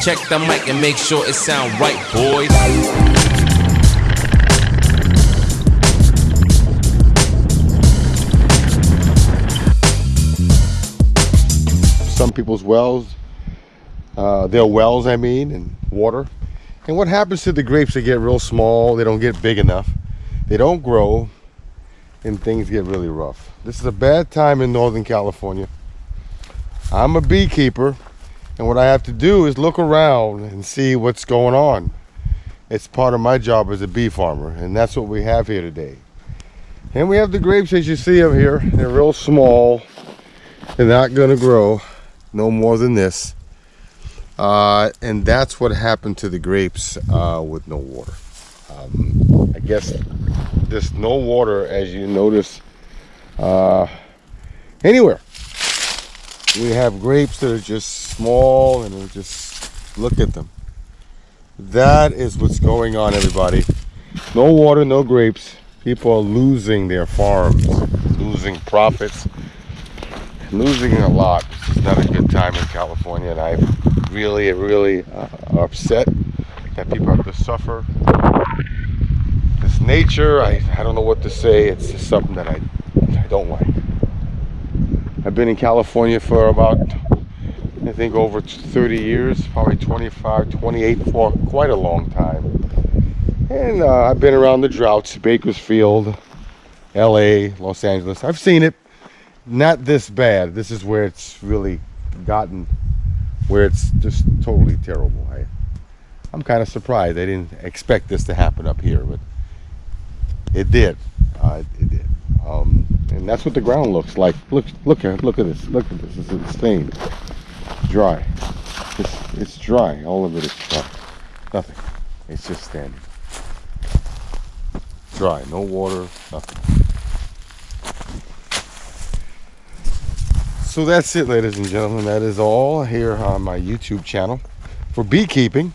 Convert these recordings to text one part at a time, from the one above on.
Check the mic and make sure it sound right, boys. Some people's wells, uh, their wells, I mean, and water. And what happens to the grapes? They get real small. They don't get big enough. They don't grow, and things get really rough. This is a bad time in Northern California. I'm a beekeeper, and what I have to do is look around and see what's going on. It's part of my job as a bee farmer, and that's what we have here today. And we have the grapes as you see them here. They're real small. They're not gonna grow no more than this. Uh, and that's what happened to the grapes uh, with no water. Um, I guess there's no water, as you notice, uh, anywhere. We have grapes that are just small and are just look at them. That is what's going on, everybody. No water, no grapes. People are losing their farms, losing profits, losing a lot. This is not a good time in California, and i'm really, really uh, upset that people have to suffer. This nature, I, I don't know what to say. It's just something that I, I don't like. I've been in California for about, I think over 30 years, probably 25, 28 for quite a long time. And uh, I've been around the droughts, Bakersfield, LA, Los Angeles. I've seen it. Not this bad. This is where it's really gotten, where it's just totally terrible. I, I'm kind of surprised. I didn't expect this to happen up here, but it did. Uh, it that's what the ground looks like. Look, look at, look at this. Look at this. It's insane. Dry. It's, it's dry. All of it is dry. Nothing. It's just standing. Dry. No water. Nothing. So that's it, ladies and gentlemen. That is all here on my YouTube channel for beekeeping.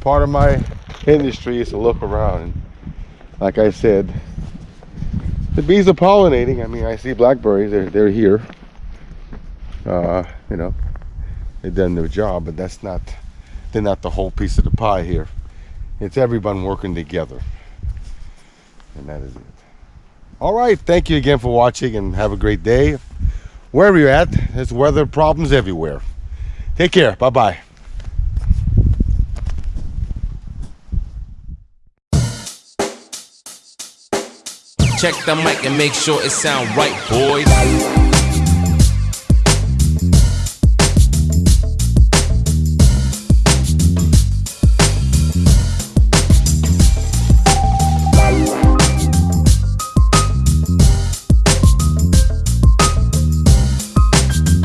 Part of my industry is to look around. And like I said, the bees are pollinating. I mean, I see blackberries. They're, they're here. Uh, you know, they've done their job, but that's not, they're not the whole piece of the pie here. It's everyone working together. And that is it. All right. Thank you again for watching and have a great day. Wherever you're at, there's weather problems everywhere. Take care. Bye-bye. Check the mic and make sure it sound right, boys.